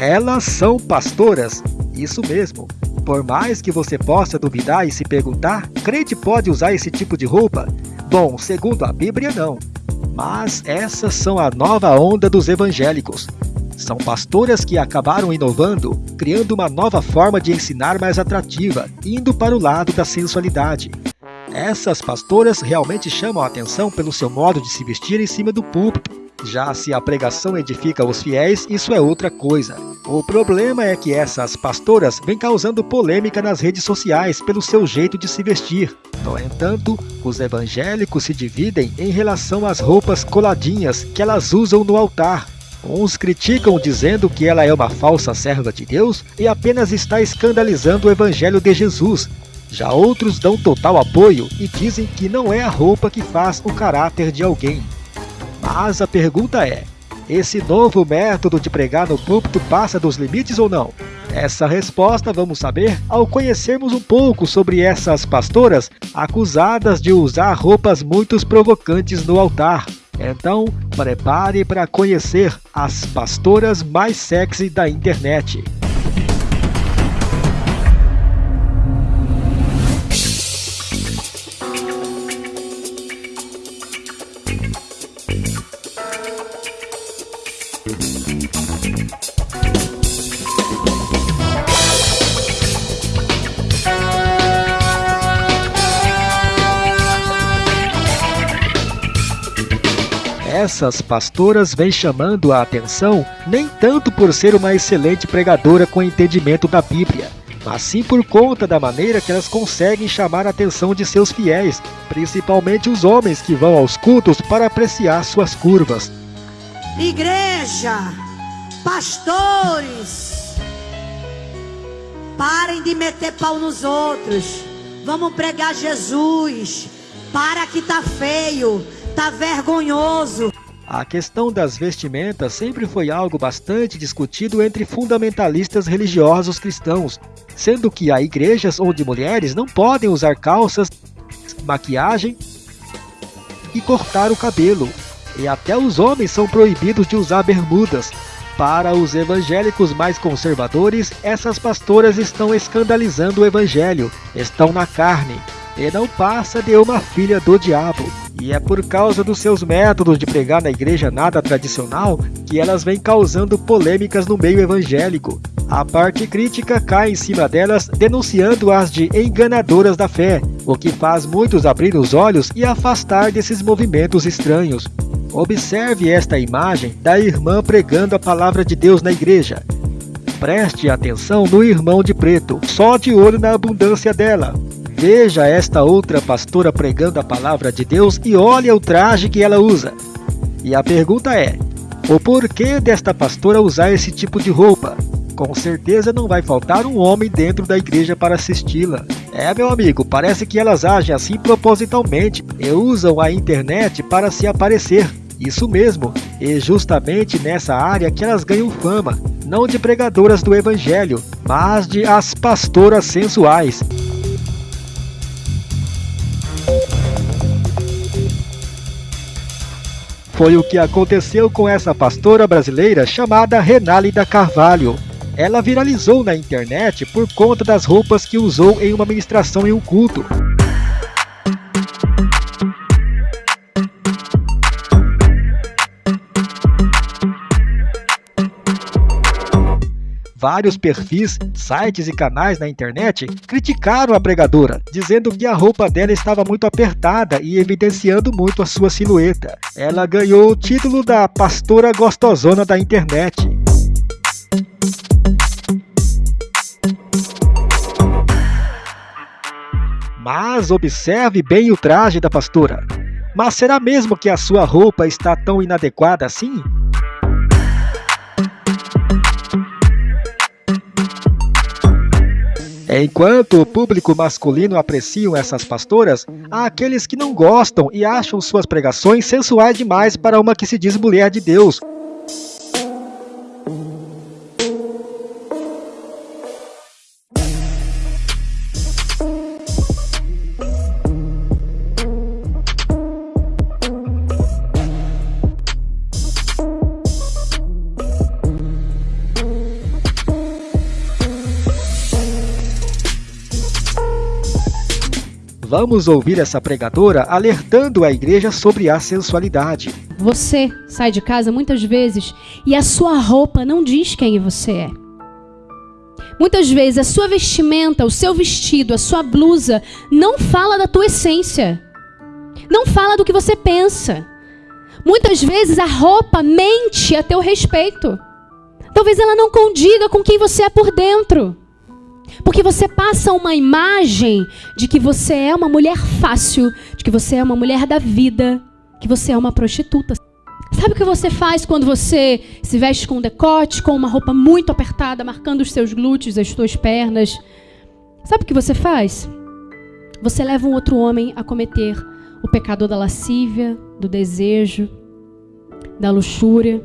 Elas são pastoras, isso mesmo. Por mais que você possa duvidar e se perguntar, crente pode usar esse tipo de roupa? Bom, segundo a Bíblia, não. Mas essas são a nova onda dos evangélicos. São pastoras que acabaram inovando, criando uma nova forma de ensinar mais atrativa, indo para o lado da sensualidade. Essas pastoras realmente chamam a atenção pelo seu modo de se vestir em cima do púlpito. Já se a pregação edifica os fiéis, isso é outra coisa. O problema é que essas pastoras vêm causando polêmica nas redes sociais pelo seu jeito de se vestir. No entanto, os evangélicos se dividem em relação às roupas coladinhas que elas usam no altar. Uns criticam dizendo que ela é uma falsa serva de Deus e apenas está escandalizando o evangelho de Jesus. Já outros dão total apoio e dizem que não é a roupa que faz o caráter de alguém. Mas a pergunta é: esse novo método de pregar no púlpito passa dos limites ou não? Essa resposta vamos saber ao conhecermos um pouco sobre essas pastoras acusadas de usar roupas muito provocantes no altar. Então, prepare para conhecer as pastoras mais sexy da internet. Essas pastoras vêm chamando a atenção nem tanto por ser uma excelente pregadora com entendimento da Bíblia, mas sim por conta da maneira que elas conseguem chamar a atenção de seus fiéis, principalmente os homens que vão aos cultos para apreciar suas curvas. Igreja, pastores, parem de meter pau nos outros. Vamos pregar Jesus. Para que tá feio. Tá vergonhoso. A questão das vestimentas sempre foi algo bastante discutido entre fundamentalistas religiosos cristãos, sendo que há igrejas onde mulheres não podem usar calças, maquiagem e cortar o cabelo, e até os homens são proibidos de usar bermudas. Para os evangélicos mais conservadores, essas pastoras estão escandalizando o evangelho, estão na carne, e não passa de uma filha do diabo. E é por causa dos seus métodos de pregar na igreja nada tradicional que elas vêm causando polêmicas no meio evangélico. A parte crítica cai em cima delas, denunciando-as de enganadoras da fé, o que faz muitos abrir os olhos e afastar desses movimentos estranhos. Observe esta imagem da irmã pregando a palavra de Deus na igreja. Preste atenção no irmão de preto, só de olho na abundância dela. Veja esta outra pastora pregando a palavra de Deus e olhe o traje que ela usa. E a pergunta é: o porquê desta pastora usar esse tipo de roupa? Com certeza não vai faltar um homem dentro da igreja para assisti-la. É, meu amigo, parece que elas agem assim propositalmente e usam a internet para se aparecer. Isso mesmo, e justamente nessa área que elas ganham fama, não de pregadoras do evangelho, mas de as pastoras sensuais. Foi o que aconteceu com essa pastora brasileira chamada Renálida Carvalho. Ela viralizou na internet por conta das roupas que usou em uma ministração em um culto. Vários perfis, sites e canais na internet criticaram a pregadora, dizendo que a roupa dela estava muito apertada e evidenciando muito a sua silhueta. Ela ganhou o título da pastora gostosona da internet. Mas observe bem o traje da pastora. Mas será mesmo que a sua roupa está tão inadequada assim? Enquanto o público masculino apreciam essas pastoras, há aqueles que não gostam e acham suas pregações sensuais demais para uma que se diz mulher de Deus, Vamos ouvir essa pregadora alertando a igreja sobre a sensualidade. Você sai de casa muitas vezes e a sua roupa não diz quem você é. Muitas vezes a sua vestimenta, o seu vestido, a sua blusa não fala da tua essência. Não fala do que você pensa. Muitas vezes a roupa mente a teu respeito. Talvez ela não condiga com quem você é por dentro. Porque você passa uma imagem de que você é uma mulher fácil, de que você é uma mulher da vida, que você é uma prostituta. Sabe o que você faz quando você se veste com um decote, com uma roupa muito apertada, marcando os seus glúteos, as suas pernas? Sabe o que você faz? Você leva um outro homem a cometer o pecado da lascívia, do desejo, da luxúria.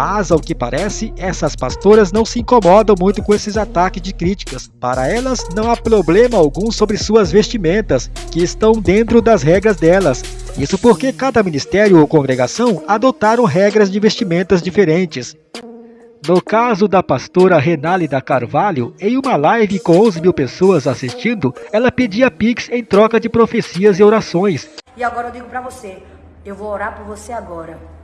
Mas, ao que parece, essas pastoras não se incomodam muito com esses ataques de críticas. Para elas, não há problema algum sobre suas vestimentas, que estão dentro das regras delas. Isso porque cada ministério ou congregação adotaram regras de vestimentas diferentes. No caso da pastora Renálida Carvalho, em uma live com 11 mil pessoas assistindo, ela pedia pix em troca de profecias e orações. E agora eu digo para você, eu vou orar por você agora.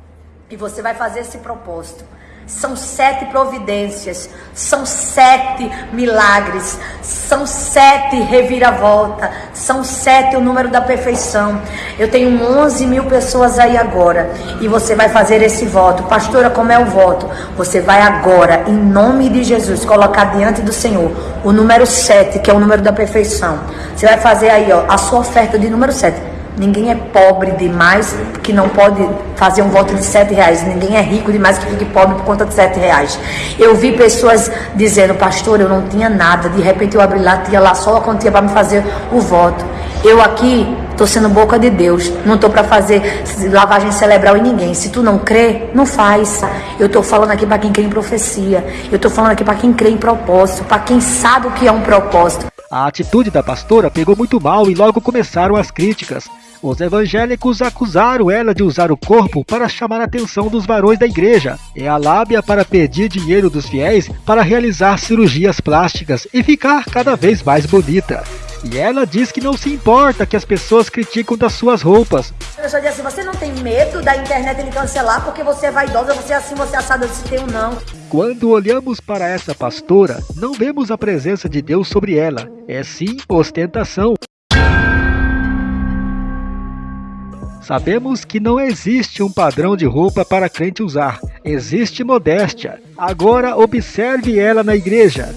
E você vai fazer esse propósito. São sete providências, são sete milagres, são sete reviravolta, são sete o número da perfeição. Eu tenho 11 mil pessoas aí agora e você vai fazer esse voto. Pastora, como é o voto? Você vai agora, em nome de Jesus, colocar diante do Senhor o número sete, que é o número da perfeição. Você vai fazer aí ó, a sua oferta de número sete. Ninguém é pobre demais que não pode fazer um voto de sete reais. Ninguém é rico demais que fique pobre por conta de sete reais. Eu vi pessoas dizendo, pastor, eu não tinha nada. De repente eu abri lá, tinha lá só a quantia para me fazer o voto. Eu aqui estou sendo boca de Deus. Não estou para fazer lavagem cerebral em ninguém. Se tu não crê, não faz. Eu estou falando aqui para quem crê em profecia. Eu estou falando aqui para quem crê em propósito. Para quem sabe o que é um propósito. A atitude da pastora pegou muito mal e logo começaram as críticas. Os evangélicos acusaram ela de usar o corpo para chamar a atenção dos varões da igreja e a lábia para pedir dinheiro dos fiéis para realizar cirurgias plásticas e ficar cada vez mais bonita. E ela diz que não se importa que as pessoas criticam das suas roupas. Pessoa diz assim, você não tem medo da internet ele cancelar porque você é vaidosa, você é assim, você é assada, se tem ou não. Quando olhamos para essa pastora, não vemos a presença de Deus sobre ela. É sim ostentação. Sabemos que não existe um padrão de roupa para crente usar. Existe modéstia. Agora observe ela na igreja.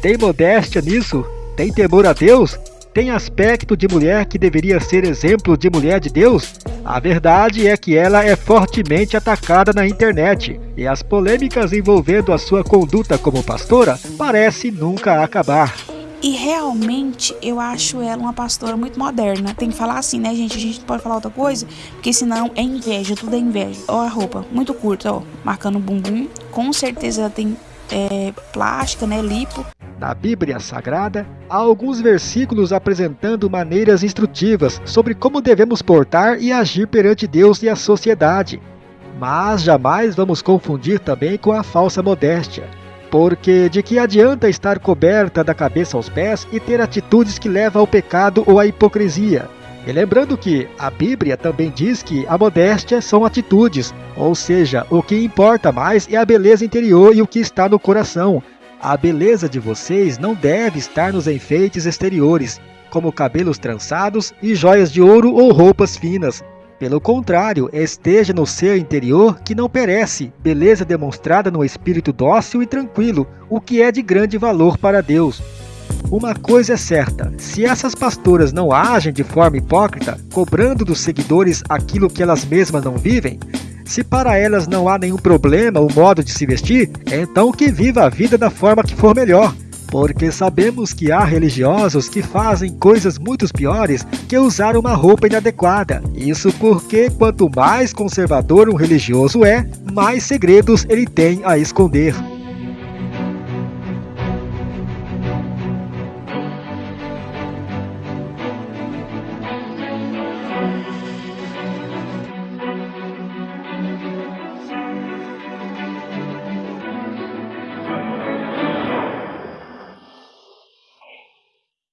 Tem modéstia nisso? Tem temor a Deus? Tem aspecto de mulher que deveria ser exemplo de mulher de Deus? A verdade é que ela é fortemente atacada na internet e as polêmicas envolvendo a sua conduta como pastora parecem nunca acabar. E realmente eu acho ela uma pastora muito moderna. Tem que falar assim, né, gente? A gente não pode falar outra coisa, porque senão é inveja, tudo é inveja. Ó a roupa, muito curta, ó, marcando o bumbum. Com certeza ela tem é, plástica, né, lipo. Na Bíblia Sagrada, há alguns versículos apresentando maneiras instrutivas sobre como devemos portar e agir perante Deus e a sociedade. Mas jamais vamos confundir também com a falsa modéstia. Porque de que adianta estar coberta da cabeça aos pés e ter atitudes que levam ao pecado ou à hipocrisia? E lembrando que a Bíblia também diz que a modéstia são atitudes, ou seja, o que importa mais é a beleza interior e o que está no coração. A beleza de vocês não deve estar nos enfeites exteriores, como cabelos trançados e joias de ouro ou roupas finas. Pelo contrário, esteja no ser interior que não perece, beleza demonstrada no espírito dócil e tranquilo, o que é de grande valor para Deus. Uma coisa é certa: se essas pastoras não agem de forma hipócrita, cobrando dos seguidores aquilo que elas mesmas não vivem, se para elas não há nenhum problema o modo de se vestir, então que viva a vida da forma que for melhor. Porque sabemos que há religiosos que fazem coisas muito piores que usar uma roupa inadequada. Isso porque quanto mais conservador um religioso é, mais segredos ele tem a esconder.